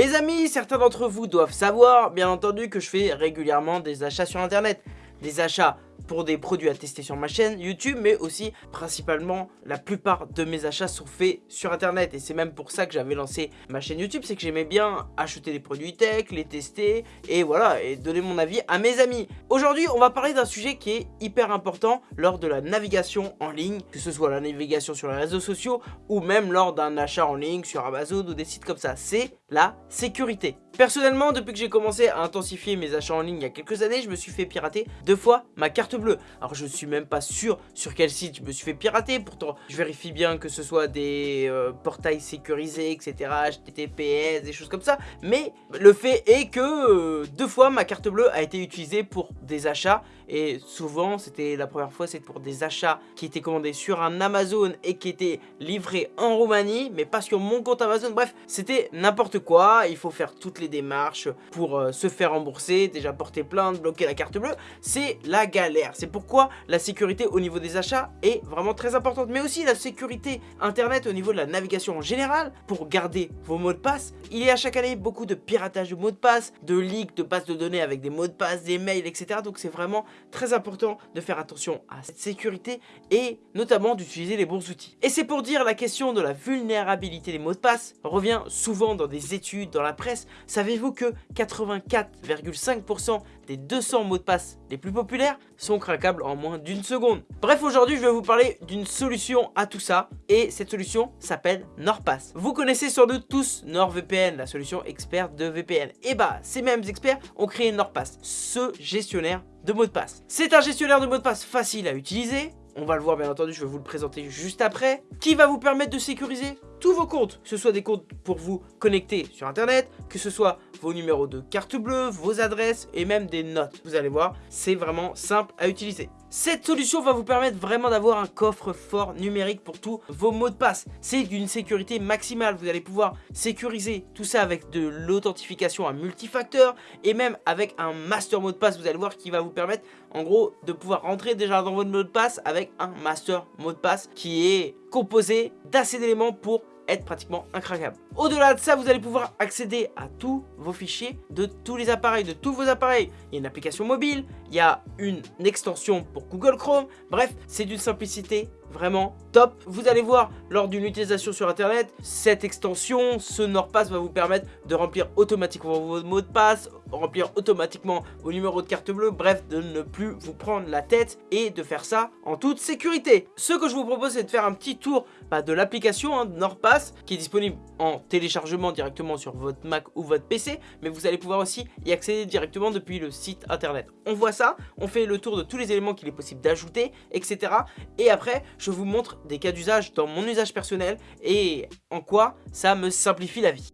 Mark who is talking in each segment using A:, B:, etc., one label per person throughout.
A: Les amis, certains d'entre vous doivent savoir, bien entendu, que je fais régulièrement des achats sur internet. Des achats pour des produits à tester sur ma chaîne YouTube, mais aussi principalement la plupart de mes achats sont faits sur internet et c'est même pour ça que j'avais lancé ma chaîne YouTube, c'est que j'aimais bien acheter des produits tech, les tester et voilà, et donner mon avis à mes amis. Aujourd'hui, on va parler d'un sujet qui est hyper important lors de la navigation en ligne, que ce soit la navigation sur les réseaux sociaux ou même lors d'un achat en ligne sur Amazon ou des sites comme ça, c'est la sécurité. Personnellement, depuis que j'ai commencé à intensifier mes achats en ligne il y a quelques années, je me suis fait pirater deux fois ma carte Alors je suis même pas sûr sur quel site je me suis fait pirater, pourtant je vérifie bien que ce soit des euh, portails sécurisés, etc, HTTPS, des choses comme ça. Mais le fait est que euh, deux fois ma carte bleue a été utilisée pour des achats et souvent c'était la première fois c'est pour des achats qui étaient commandés sur un Amazon et qui étaient livrés en Roumanie mais pas sur mon compte Amazon. Bref c'était n'importe quoi. Il faut faire toutes les démarches pour euh, se faire rembourser déjà porter plainte bloquer la carte bleue. C'est la galère. C'est pourquoi la sécurité au niveau des achats est vraiment très importante mais aussi la sécurité internet au niveau de la navigation en général. Pour garder vos mots de passe il y a chaque année beaucoup de piratage de mots de passe de leaks de bases de données avec des mots de passe des mails etc donc c'est vraiment très important de faire attention à cette sécurité et notamment d'utiliser les bons outils. Et c'est pour dire la question de la vulnérabilité des mots de passe revient souvent dans des études, dans la presse. Savez-vous que 84,5% des 200 mots de passe les plus populaires sont craquables en moins d'une seconde. Bref, aujourd'hui, je vais vous parler d'une solution à tout ça et cette solution s'appelle NordPass. Vous connaissez sans doute tous NordVPN, la solution experte de VPN. Et bah, ces mêmes experts ont créé NordPass, ce gestionnaire de mots de passe. C'est un gestionnaire de mots de passe facile à utiliser, on va le voir bien entendu, je vais vous le présenter juste après, qui va vous permettre de sécuriser tous vos comptes, que ce soit des comptes pour vous connecter sur internet, que ce soit vos numéros de carte bleue, vos adresses et même des notes. Vous allez voir, c'est vraiment simple à utiliser. Cette solution va vous permettre vraiment d'avoir un coffre fort numérique pour tous vos mots de passe. C'est d'une sécurité maximale. Vous allez pouvoir sécuriser tout ça avec de l'authentification à multifacteur et même avec un master mot de passe. Vous allez voir qui va vous permettre en gros de pouvoir rentrer déjà dans votre mot de passe avec un master mot de passe qui est composé d'assez d'éléments pour pratiquement incroyable. Au-delà de ça, vous allez pouvoir accéder à tous vos fichiers de tous les appareils, de tous vos appareils. Il y a une application mobile, il y a une extension pour Google Chrome. Bref, c'est d'une simplicité vraiment top. Vous allez voir lors d'une utilisation sur internet, cette extension, ce NordPass va vous permettre de remplir automatiquement vos mots de passe, remplir automatiquement vos numéros de carte bleue, bref, de ne plus vous prendre la tête et de faire ça en toute sécurité. Ce que je vous propose, c'est de faire un petit tour bah, de l'application hein, NordPass qui est disponible en téléchargement directement sur votre Mac ou votre PC, mais vous allez pouvoir aussi y accéder directement depuis le site internet. On voit ça, on fait le tour de tous les éléments qu'il est possible d'ajouter, etc. Et après, je vous montre des cas d'usage dans mon usage personnel et en quoi ça me simplifie la vie.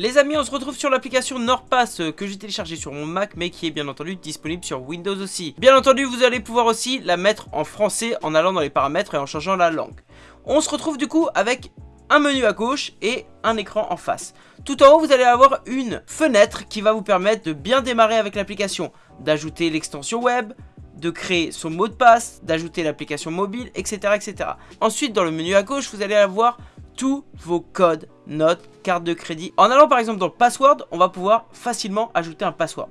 A: Les amis, on se retrouve sur l'application NordPass euh, que j'ai téléchargée sur mon Mac mais qui est bien entendu disponible sur Windows aussi. Bien entendu, vous allez pouvoir aussi la mettre en français en allant dans les paramètres et en changeant la langue. On se retrouve du coup avec un menu à gauche et un écran en face. Tout en haut, vous allez avoir une fenêtre qui va vous permettre de bien démarrer avec l'application, d'ajouter l'extension web, de créer son mot de passe, d'ajouter l'application mobile, etc., etc. Ensuite, dans le menu à gauche, vous allez avoir tous vos codes, notes, cartes de crédit. En allant par exemple dans le password, on va pouvoir facilement ajouter un password.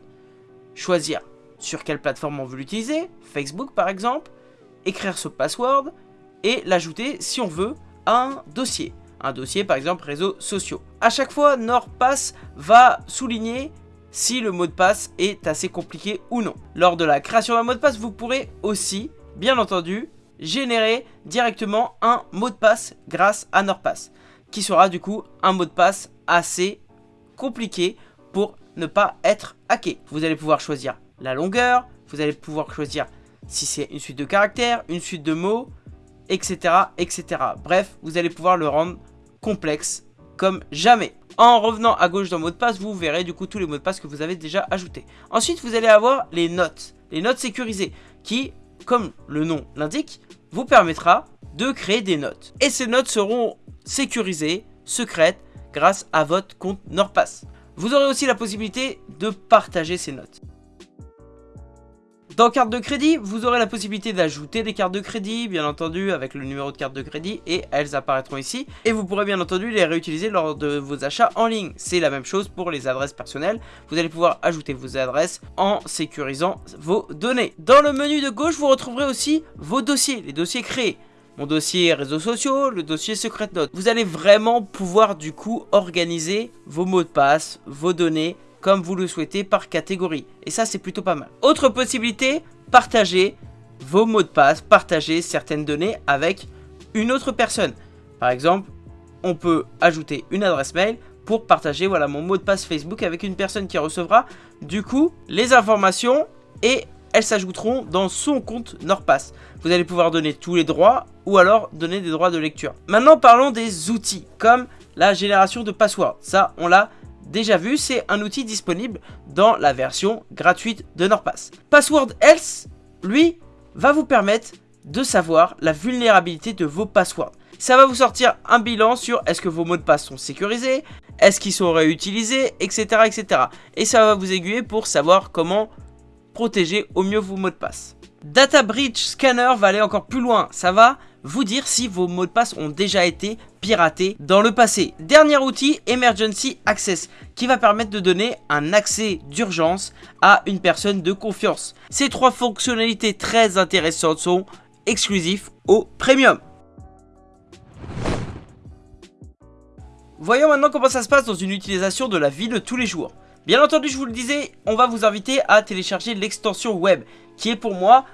A: Choisir sur quelle plateforme on veut l'utiliser, Facebook par exemple, écrire ce password et l'ajouter si on veut à un dossier. Un dossier par exemple réseaux sociaux. À chaque fois, NordPass va souligner si le mot de passe est assez compliqué ou non. Lors de la création d'un mot de passe, vous pourrez aussi, bien entendu, générer directement un mot de passe grâce à NordPass, qui sera du coup un mot de passe assez compliqué pour ne pas être hacké. Vous allez pouvoir choisir la longueur, vous allez pouvoir choisir si c'est une suite de caractères, une suite de mots, etc., etc. Bref, vous allez pouvoir le rendre complexe comme jamais. En revenant à gauche dans mot de passe, vous verrez du coup tous les mots de passe que vous avez déjà ajoutés. Ensuite, vous allez avoir les notes, les notes sécurisées, qui, comme le nom l'indique, vous permettra de créer des notes. Et ces notes seront sécurisées, secrètes, grâce à votre compte NordPass. Vous aurez aussi la possibilité de partager ces notes. Dans carte de crédit, vous aurez la possibilité d'ajouter des cartes de crédit, bien entendu, avec le numéro de carte de crédit, et elles apparaîtront ici. Et vous pourrez bien entendu les réutiliser lors de vos achats en ligne. C'est la même chose pour les adresses personnelles. Vous allez pouvoir ajouter vos adresses en sécurisant vos données. Dans le menu de gauche, vous retrouverez aussi vos dossiers, les dossiers créés mon dossier réseaux sociaux, le dossier secret note. Vous allez vraiment pouvoir du coup organiser vos mots de passe, vos données comme vous le souhaitez par catégorie. Et ça c'est plutôt pas mal. Autre possibilité, partager vos mots de passe, partager certaines données avec une autre personne. Par exemple, on peut ajouter une adresse mail pour partager voilà, mon mot de passe Facebook avec une personne qui recevra du coup les informations et elles s'ajouteront dans son compte NordPass. Vous allez pouvoir donner tous les droits ou alors donner des droits de lecture. Maintenant parlons des outils comme la génération de passwords. Ça on l'a déjà vu, c'est un outil disponible dans la version gratuite de NordPass. Password Else, lui, va vous permettre de savoir la vulnérabilité de vos passwords. Ça va vous sortir un bilan sur est-ce que vos mots de passe sont sécurisés, est-ce qu'ils sont réutilisés, etc., etc. Et ça va vous aiguiller pour savoir comment protéger au mieux vos mots de passe. Data Breach Scanner va aller encore plus loin, ça va vous dire si vos mots de passe ont déjà été piratés dans le passé. Dernier outil, Emergency Access, qui va permettre de donner un accès d'urgence à une personne de confiance. Ces trois fonctionnalités très intéressantes sont exclusives au Premium. Voyons maintenant comment ça se passe dans une utilisation de la vie de tous les jours. Bien entendu, je vous le disais, on va vous inviter à télécharger l'extension web, qui est pour moi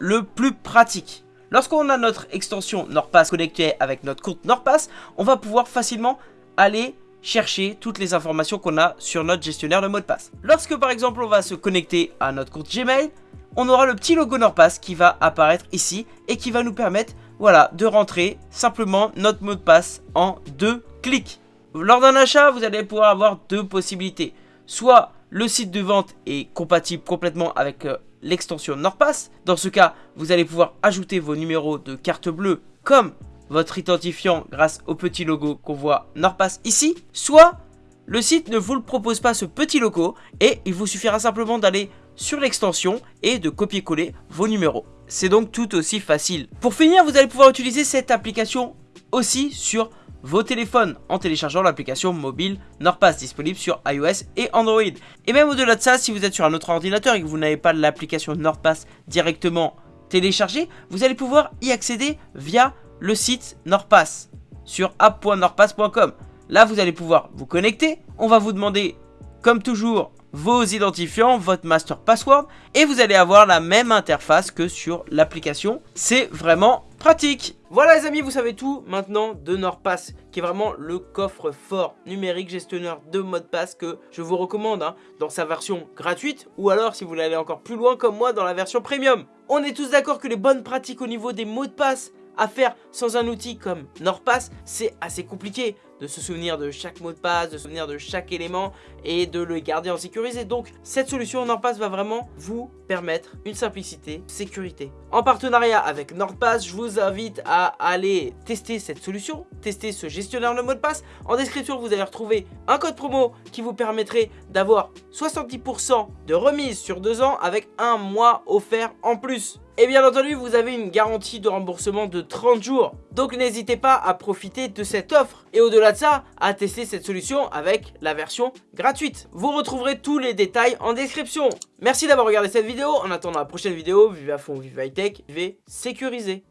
A: le plus pratique. Lorsqu'on a notre extension NordPass connectée avec notre compte NordPass, on va pouvoir facilement aller chercher toutes les informations qu'on a sur notre gestionnaire de mot de passe. Lorsque par exemple on va se connecter à notre compte Gmail, on aura le petit logo NordPass qui va apparaître ici et qui va nous permettre voilà, de rentrer simplement notre mot de passe en deux clics. Lors d'un achat, vous allez pouvoir avoir deux possibilités soit le site de vente est compatible complètement avec euh, l'extension NordPass. Dans ce cas, vous allez pouvoir ajouter vos numéros de carte bleue comme votre identifiant grâce au petit logo qu'on voit NordPass ici. Soit le site ne vous le propose pas ce petit logo et il vous suffira simplement d'aller sur l'extension et de copier-coller vos numéros. C'est donc tout aussi facile. Pour finir, vous allez pouvoir utiliser cette application aussi sur vos téléphones en téléchargeant l'application mobile NordPass disponible sur iOS et Android. Et même au-delà de ça, si vous êtes sur un autre ordinateur et que vous n'avez pas l'application NordPass directement téléchargée, vous allez pouvoir y accéder via le site NordPass sur app.nordpass.com. Là, vous allez pouvoir vous connecter. On va vous demander, comme toujours, vos identifiants, votre master password et vous allez avoir la même interface que sur l'application. C'est vraiment pratique. Voilà les amis, vous savez tout maintenant de NordPass qui est vraiment le coffre fort numérique gestionnaire de mot de passe que je vous recommande hein, dans sa version gratuite ou alors si vous voulez aller encore plus loin comme moi dans la version premium. On est tous d'accord que les bonnes pratiques au niveau des mots de passe à faire sans un outil comme NordPass, c'est assez compliqué de se souvenir de chaque mot de passe, de se souvenir de chaque élément et de le garder en sécurisé. Donc cette solution NordPass va vraiment vous permettre une simplicité, sécurité. En partenariat avec NordPass, je vous invite à aller tester cette solution, tester ce gestionnaire de mot de passe. En description, vous allez retrouver un code promo qui vous permettrait d'avoir 70% de remise sur deux ans avec un mois offert en plus. Et bien entendu, vous avez une garantie de remboursement de 30 jours. Donc n'hésitez pas à profiter de cette offre. Et au-delà de ça, à tester cette solution avec la version gratuite. Vous retrouverez tous les détails en description. Merci d'avoir regardé cette vidéo. En attendant la prochaine vidéo, vive à fond, vive high tech, vivez sécurisé.